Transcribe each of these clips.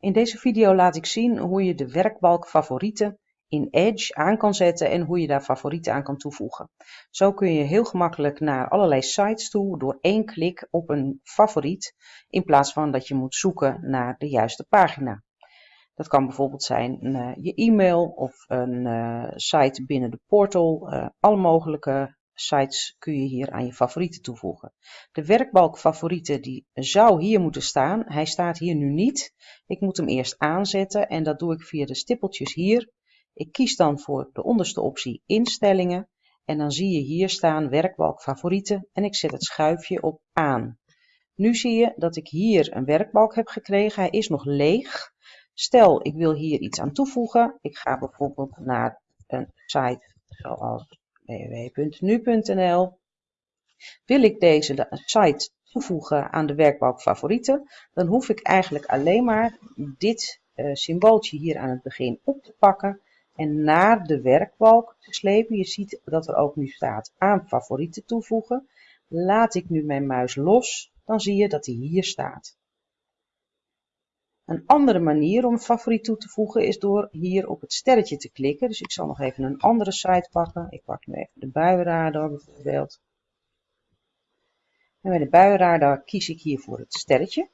In deze video laat ik zien hoe je de werkbalk favorieten in Edge aan kan zetten en hoe je daar favorieten aan kan toevoegen. Zo kun je heel gemakkelijk naar allerlei sites toe door één klik op een favoriet in plaats van dat je moet zoeken naar de juiste pagina. Dat kan bijvoorbeeld zijn uh, je e-mail of een uh, site binnen de portal. Uh, alle mogelijke sites kun je hier aan je favorieten toevoegen. De werkbalk favorieten die zou hier moeten staan. Hij staat hier nu niet. Ik moet hem eerst aanzetten en dat doe ik via de stippeltjes hier. Ik kies dan voor de onderste optie instellingen en dan zie je hier staan werkbalk favorieten en ik zet het schuifje op aan. Nu zie je dat ik hier een werkbalk heb gekregen. Hij is nog leeg. Stel ik wil hier iets aan toevoegen. Ik ga bijvoorbeeld naar een site zoals www.nu.nl. Wil ik deze site toevoegen aan de werkbalk favorieten, dan hoef ik eigenlijk alleen maar dit uh, symbooltje hier aan het begin op te pakken en naar de werkbalk te slepen. Je ziet dat er ook nu staat aan favorieten toevoegen. Laat ik nu mijn muis los, dan zie je dat hij hier staat. Een andere manier om favoriet toe te voegen is door hier op het sterretje te klikken. Dus ik zal nog even een andere site pakken. Ik pak nu even de buienradar bijvoorbeeld. En bij de buienradar kies ik hier voor het sterretje.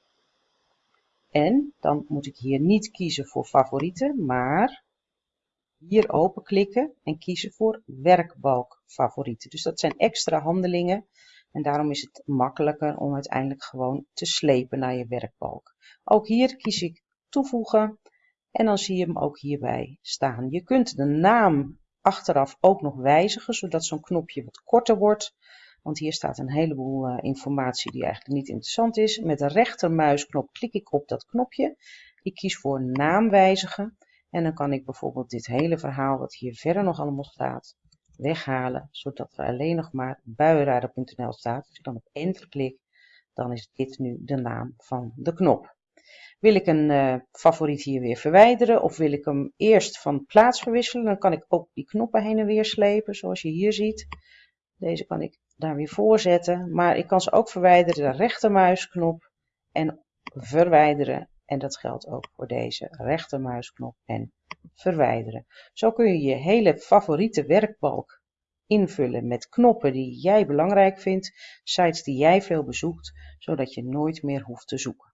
En dan moet ik hier niet kiezen voor favorieten, maar hier openklikken en kiezen voor werkbalk favorieten. Dus dat zijn extra handelingen en daarom is het makkelijker om uiteindelijk gewoon te slepen naar je werkbalk. Ook hier kies ik toevoegen en dan zie je hem ook hierbij staan. Je kunt de naam achteraf ook nog wijzigen, zodat zo'n knopje wat korter wordt. Want hier staat een heleboel uh, informatie die eigenlijk niet interessant is. Met de rechtermuisknop klik ik op dat knopje. Ik kies voor naam wijzigen. En dan kan ik bijvoorbeeld dit hele verhaal wat hier verder nog allemaal staat, weghalen, zodat er alleen nog maar buienradar.nl staat. Als ik dan op enter klik, dan is dit nu de naam van de knop. Wil ik een uh, favoriet hier weer verwijderen of wil ik hem eerst van plaats verwisselen, dan kan ik ook die knoppen heen en weer slepen, zoals je hier ziet. Deze kan ik daar weer voorzetten, maar ik kan ze ook verwijderen, de rechtermuisknop en verwijderen. En dat geldt ook voor deze rechtermuisknop en verwijderen. Zo kun je je hele favoriete werkbalk invullen met knoppen die jij belangrijk vindt, sites die jij veel bezoekt, zodat je nooit meer hoeft te zoeken.